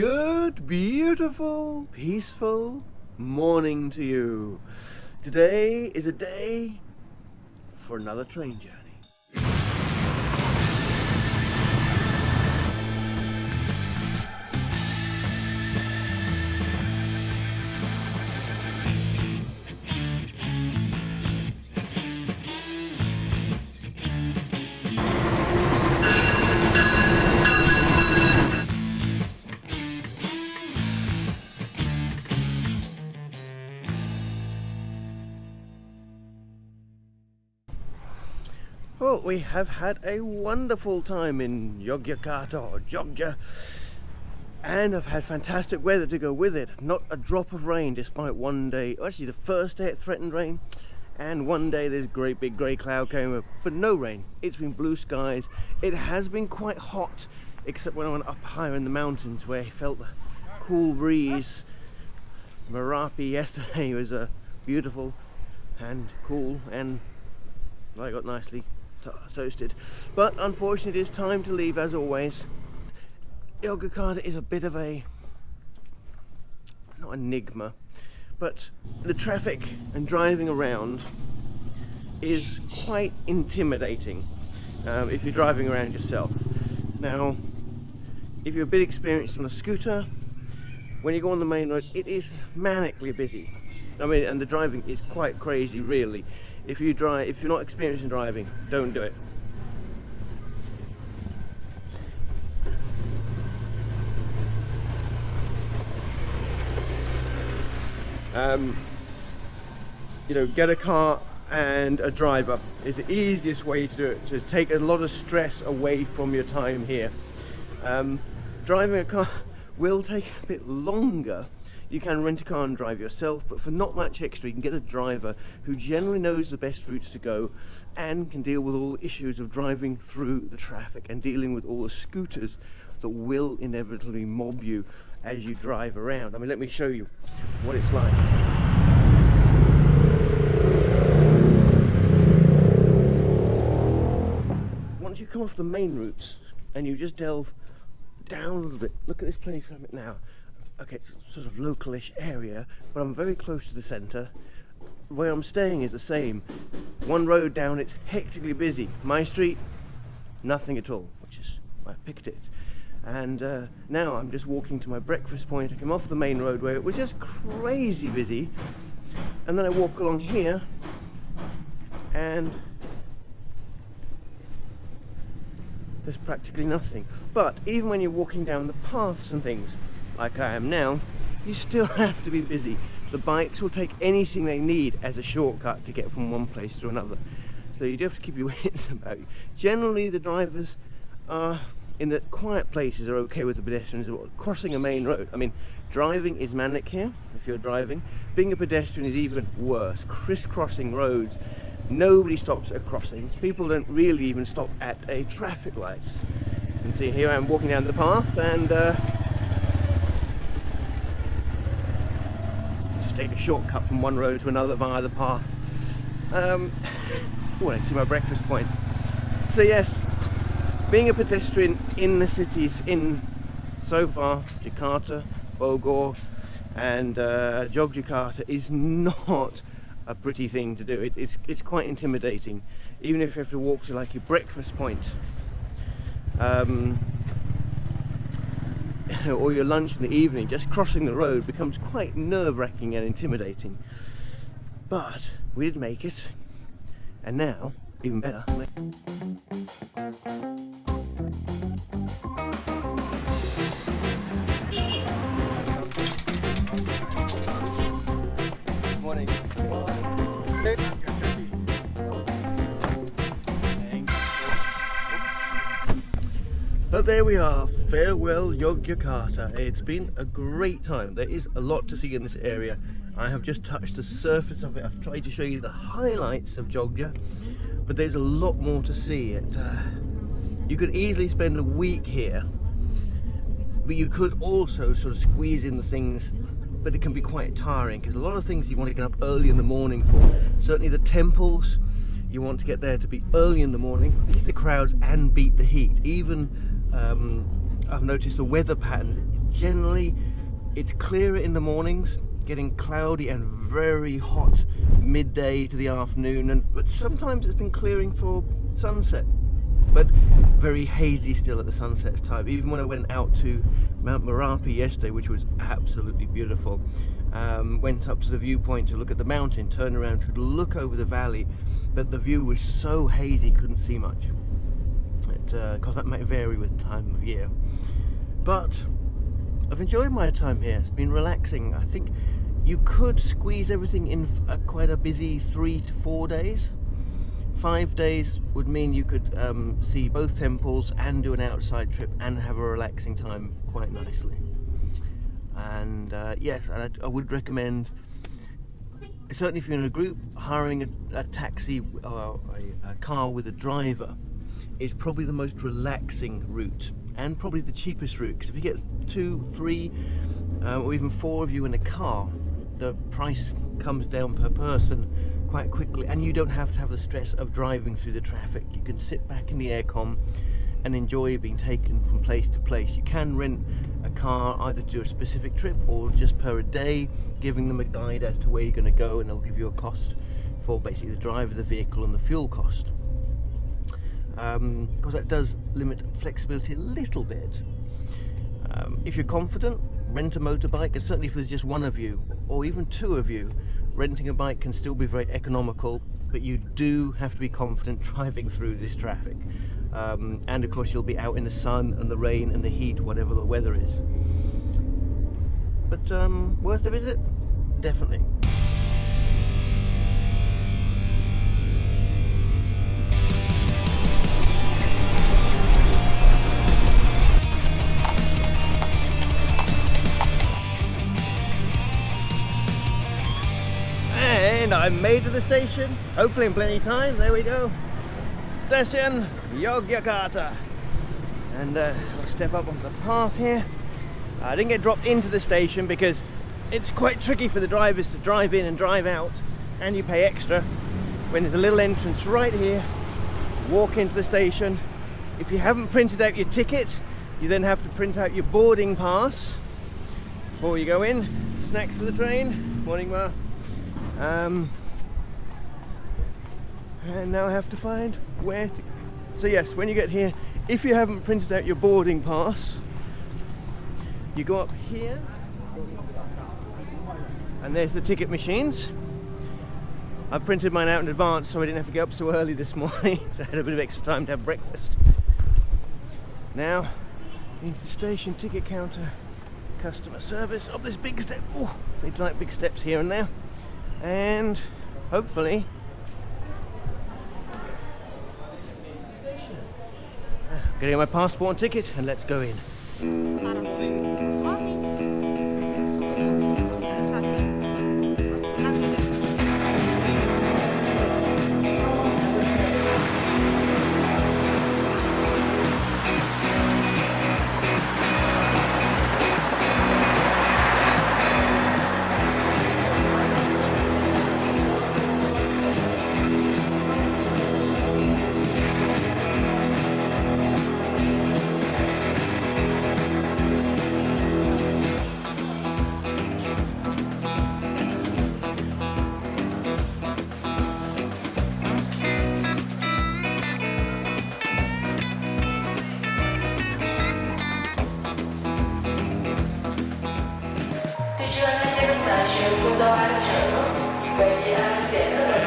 good, beautiful, peaceful morning to you. Today is a day for another train journey. We have had a wonderful time in Yogyakarta or Jogja and I've had fantastic weather to go with it. Not a drop of rain despite one day, actually the first day it threatened rain and one day this great big grey cloud came up, but no rain. It's been blue skies. It has been quite hot except when I went up higher in the mountains where I felt the cool breeze. Merapi yesterday was uh, beautiful and cool and I got nicely toasted. But unfortunately, it is time to leave as always. Yogyakarta is a bit of a not enigma, but the traffic and driving around is quite intimidating um, if you're driving around yourself. Now, if you're a bit experienced on a scooter, when you go on the main road, it is manically busy. I mean, and the driving is quite crazy, really. If you drive, if you're not experienced in driving, don't do it. Um, you know, get a car and a driver is the easiest way to do it, to take a lot of stress away from your time here. Um, driving a car will take a bit longer you can rent a car and drive yourself, but for not much extra, you can get a driver who generally knows the best routes to go and can deal with all the issues of driving through the traffic and dealing with all the scooters that will inevitably mob you as you drive around. I mean, let me show you what it's like. Once you come off the main routes and you just delve down a little bit, look at this place I'm at now okay, it's sort of localish area, but I'm very close to the centre. Where I'm staying is the same. One road down, it's hectically busy. My street, nothing at all, which is why I picked it. And uh, now I'm just walking to my breakfast point. I came off the main road where it was just crazy busy, and then I walk along here, and there's practically nothing. But even when you're walking down the paths and things, like I am now, you still have to be busy. The bikes will take anything they need as a shortcut to get from one place to another. So you do have to keep your wits about you. Generally the drivers are in the quiet places are okay with the pedestrians crossing a main road. I mean, driving is manic here, if you're driving. Being a pedestrian is even worse. Crisscrossing roads, nobody stops at crossings. People don't really even stop at a traffic lights. And see, here I am walking down the path and uh, take a shortcut from one road to another via the path. Um, oh, my breakfast point. So yes, being a pedestrian in the cities in so far Jakarta, Bogor and uh, Jogjakarta is not a pretty thing to do. It, it's, it's quite intimidating, even if you have to walk to like your breakfast point. Um, or your lunch in the evening, just crossing the road becomes quite nerve-wracking and intimidating. But we did make it, and now, even better. But there we are, farewell Yogyakarta. It's been a great time. There is a lot to see in this area. I have just touched the surface of it. I've tried to show you the highlights of Jogja, but there's a lot more to see. It, uh, you could easily spend a week here, but you could also sort of squeeze in the things but it can be quite tiring because a lot of things you want to get up early in the morning for. Certainly the temples, you want to get there to be early in the morning, beat the crowds and beat the heat. Even um, I've noticed the weather patterns generally it's clearer in the mornings, getting cloudy and very hot midday to the afternoon, and but sometimes it's been clearing for sunset, but very hazy still at the sunset's time. Even when I went out to Mount Merapi yesterday, which was absolutely beautiful, um, went up to the viewpoint to look at the mountain, turned around to look over the valley, but the view was so hazy, couldn't see much. Because uh, that might vary with time of year. But I've enjoyed my time here. It's been relaxing. I think you could squeeze everything in a, quite a busy three to four days. Five days would mean you could um, see both temples and do an outside trip and have a relaxing time quite nicely. And uh, yes, I, I, would recommend, certainly if you're in a group, hiring a, a taxi or a, a car with a driver is probably the most relaxing route and probably the cheapest route because if you get two, three, uh, or even four of you in a car, the price comes down per person quite quickly and you don't have to have the stress of driving through the traffic. You can sit back in the aircon and enjoy being taken from place to place. You can rent a car either to a specific trip or just per a day, giving them a guide as to where you're going to go and they'll give you a cost for basically the drive of the vehicle and the fuel cost because um, that does limit flexibility a little bit. Um, if you're confident, rent a motorbike, and certainly if there's just one of you, or even two of you, renting a bike can still be very economical, but you do have to be confident driving through this traffic. Um, and of course you'll be out in the sun and the rain and the heat, whatever the weather is. But um, worth a visit? Definitely. I'm made to the station, hopefully in plenty of time. There we go. Station Yogyakarta. And uh, I'll step up onto the path here. I didn't get dropped into the station because it's quite tricky for the drivers to drive in and drive out and you pay extra when there's a little entrance right here walk into the station if you haven't printed out your ticket you then have to print out your boarding pass before you go in snacks for the train morning ma um, and now I have to find where to... So yes, when you get here, if you haven't printed out your boarding pass, you go up here, and there's the ticket machines. I printed mine out in advance so I didn't have to get up so early this morning, so I had a bit of extra time to have breakfast. Now, into the station ticket counter, customer service, up this big step. Oh, they like big steps here and there and hopefully getting my passport and ticket and let's go in. Giornate di passaggio, punto arciano, guardi all'interno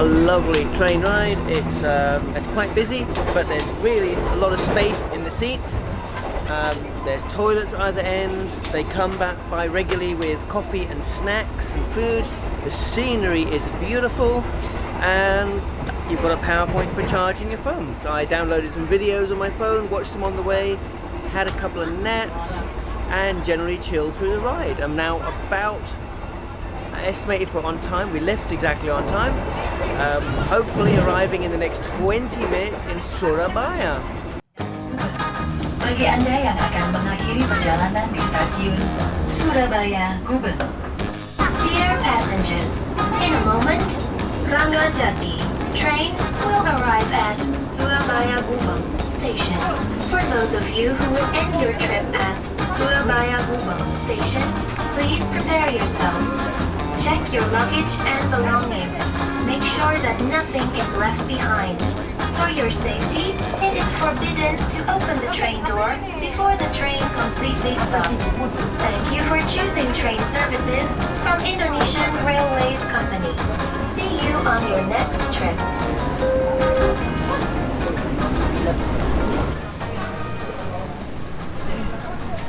a lovely train ride. It's um, it's quite busy, but there's really a lot of space in the seats. Um, there's toilets either ends. They come back by regularly with coffee and snacks and food. The scenery is beautiful, and you've got a PowerPoint for charging your phone. I downloaded some videos on my phone, watched them on the way, had a couple of naps, and generally chilled through the ride. I'm now about estimated for on time. We left exactly on time. Um, hopefully arriving in the next 20 minutes in Surabaya. Bagi Anda yang akan mengakhiri perjalanan di stasiun Surabaya Gubeng. Dear passengers, in a moment, Ranggajati train will arrive at Surabaya Gubeng station. For those of you who will end your trip at Surabaya Gubeng station, please prepare yourself. Check your luggage and belongings. Make sure that nothing is left behind. For your safety, it is forbidden to open the train door before the train completes completely stops. Thank you for choosing train services from Indonesian Railways Company. See you on your next trip.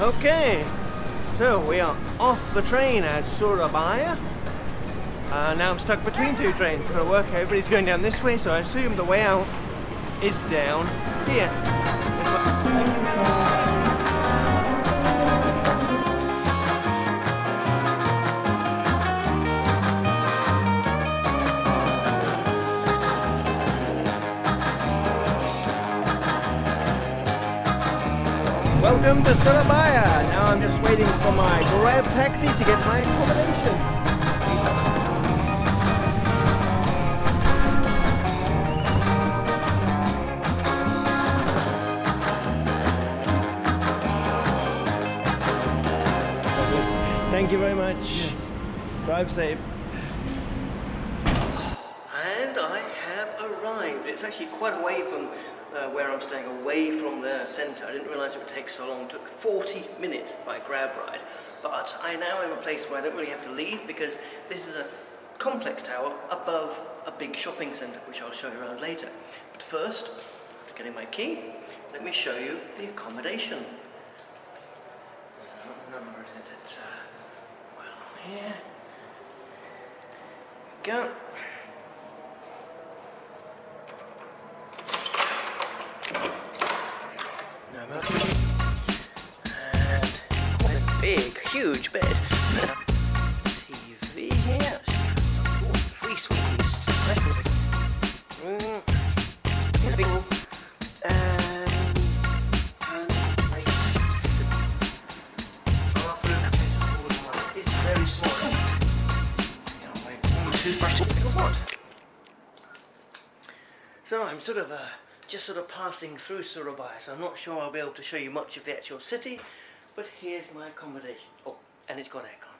Okay, so we are off the train at Surabaya. Uh, now I'm stuck between two trains. Gotta work. Everybody's going down this way, so I assume the way out is down here. Welcome to Surabaya. Now I'm just waiting for my Grab taxi to get my accommodation. Thank you very much. Drive safe. And I have arrived. It's actually quite away from uh, where I'm staying, away from the centre. I didn't realise it would take so long. It took 40 minutes by grab ride. But I now am a place where I don't really have to leave because this is a complex tower above a big shopping centre, which I'll show you around later. But first, after getting my key, let me show you the accommodation. What number is it? It's, uh, here. we go. So I'm sort of uh, just sort of passing through Surabaya, so I'm not sure I'll be able to show you much of the actual city, but here's my accommodation. Oh, and it's got aircon.